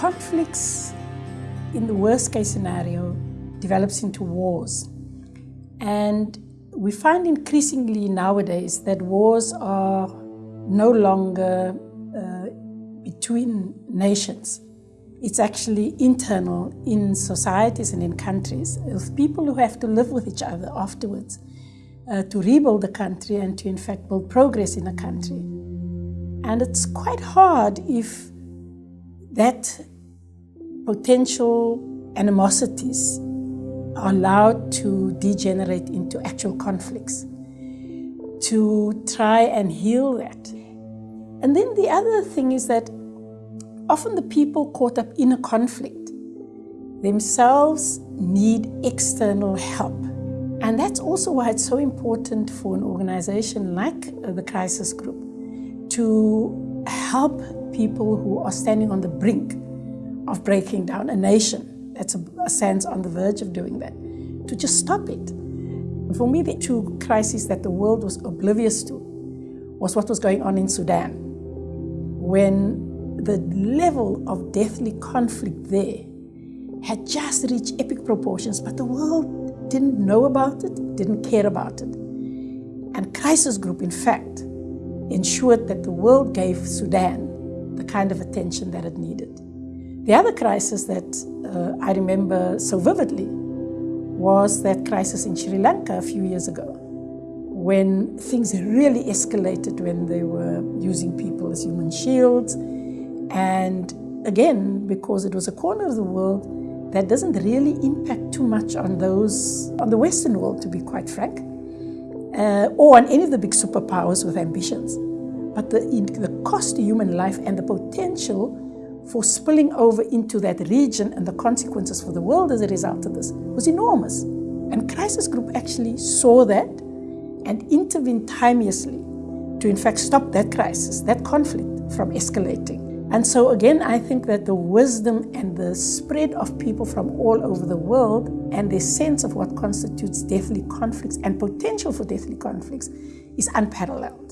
conflicts, in the worst case scenario, develops into wars. And we find increasingly nowadays that wars are no longer uh, between nations. It's actually internal in societies and in countries of people who have to live with each other afterwards uh, to rebuild the country and to, in fact, build progress in a country. And it's quite hard if that potential animosities are allowed to degenerate into actual conflicts, to try and heal that. And then the other thing is that often the people caught up in a conflict themselves need external help. And that's also why it's so important for an organization like the Crisis Group to help people who are standing on the brink of breaking down a nation that's a, a sense on the verge of doing that, to just stop it. For me, the two crises that the world was oblivious to was what was going on in Sudan. When the level of deathly conflict there had just reached epic proportions, but the world didn't know about it, didn't care about it. And Crisis Group, in fact, ensured that the world gave Sudan the kind of attention that it needed. The other crisis that uh, I remember so vividly was that crisis in Sri Lanka a few years ago when things really escalated when they were using people as human shields. And again, because it was a corner of the world that doesn't really impact too much on those, on the Western world, to be quite frank, uh, or on any of the big superpowers with ambitions. But the, the cost to human life and the potential for spilling over into that region and the consequences for the world as a result of this was enormous. And Crisis Group actually saw that and intervened timeously to, in fact, stop that crisis, that conflict from escalating. And so, again, I think that the wisdom and the spread of people from all over the world and their sense of what constitutes deathly conflicts and potential for deathly conflicts is unparalleled.